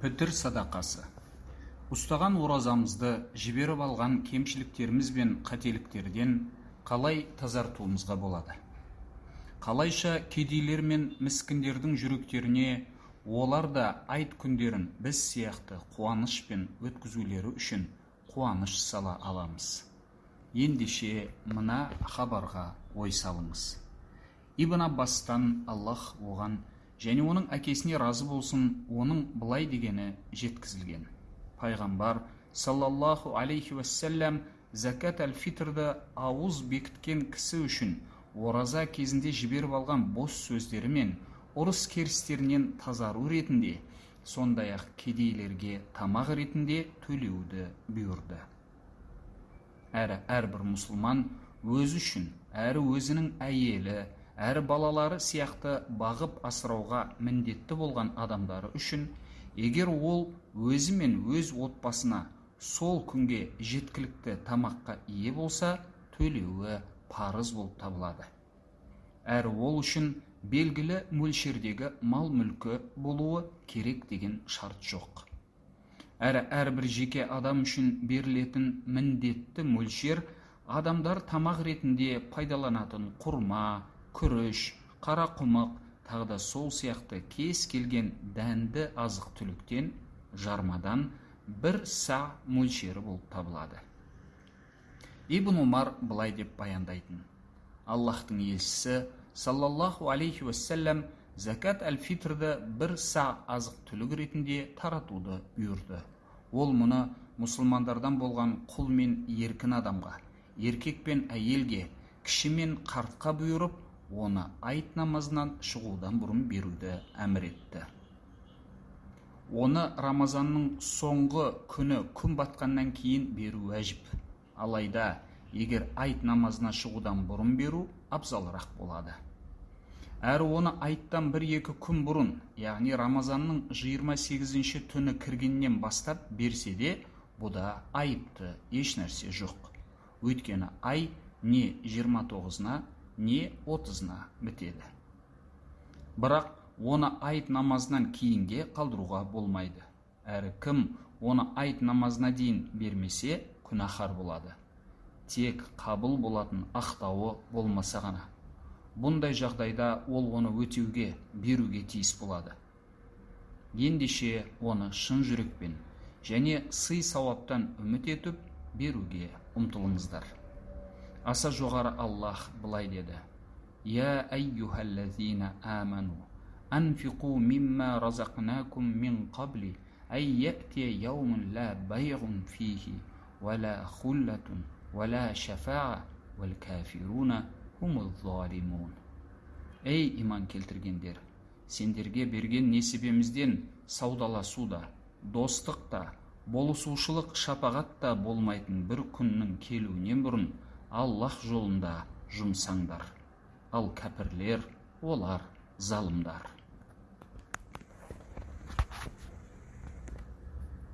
пітір садақасы. Ұстаған оразамызды жіберіп алған кемшіліктеріміз бен қателіктерден қалай тазартуымызға болады? Қалайша кедейлер мен міскіндердің жүректеріне олар да айт күндерін біз сияқты қуанышпен өткізулері үшін қуаныш сала аламыз. Ендеше мына хабарға ой салыңыз. Ибн аббастан аллах оған және оның әкесіне разы болсын оның былай дегені жеткізілген. Пайғамбар саллаллаху алейхи уассалям закат әл фитрді ауыз бекіткен кісі үшін ораза кезінде жіберіп алған бос сөздері мен ұрыс керістерінен тазару ретінде сондай ақ кедейлерге тамақ ретінде төлеуді бұйырды. Әрі әрбір мұсылман өзі үшін әрі өзінің әйелі әрі балалары сияқты бағып асырауға міндетті болған адамдары үшін егер ол өзі мен өз отбасына сол күнге жеткілікті тамаққа ие болса төлеуі парыз болып табылады. Әрі ол үшін белгілі мөлшердегі мал мүлкі болуы керек деген шарт жоқ. Әрі әрбір жеке адам үшін берілетін міндетті мөлшер адамдар тамақ ретінде пайдаланатын құрма күріш қарақұмық тағы да сол сияқты кез келген дәнді азық түліктен жармадан бір са мөлшері болып табылады. Ибн умар былай деп баяндайтын. Аллахтың елшісі саллаллаху алейхи уассалям закат әл фитрді бір са азық түлік ретінде таратуды бұйырды. Ол мұны мұсылмандардан болған құл мен еркін адамға еркек пен әйелге кіші мен қартқа бұйырып оны айт намазынан шығудан бұрын беруді әмір етті. Оны рамазанның соңғы күні күн батқаннан кейін беру әжіп. алайда егер айт намазына шығудан бұрын беру абзалырақ болады. Әрі оны айттан бір екі күн бұрын яғни рамазанның 28-ші түні кіргеннен бастап берсе де бұда айыпты еш нәрсе жоқ. Өйткені ай не 29-на не отызына бітеді. Бірақ оны айт намазынан кейінге қалдыруға болмайды. Әрі кім оны айт намазына дейін бермесе күнәһар болады. Тек қабыл болатын ақтауы болмаса ғана. Бұндай жағдайда ол оны өтеуге беруге тиіс болады. Ендеше оны шын жүрекпен және сый сауаптан үміт етіп беруге ұмтылыңыздар аса жоғары аллах былай деді. Я әйюхаллазина аману анфиқу мимма разақнакум мин қабли әй яътия яумун ла байғун фихи уәла хуллатун уәла шафаа уәлкафируна хумул залимун ей иман келтіргендер сендерге берген несібемізден саудаласу да достық та болысушылық шапағат та болмайтын бір күннің келуінен бұрын аллах жолында жұмсаңдар. Ал кәпірлер олар залымдар.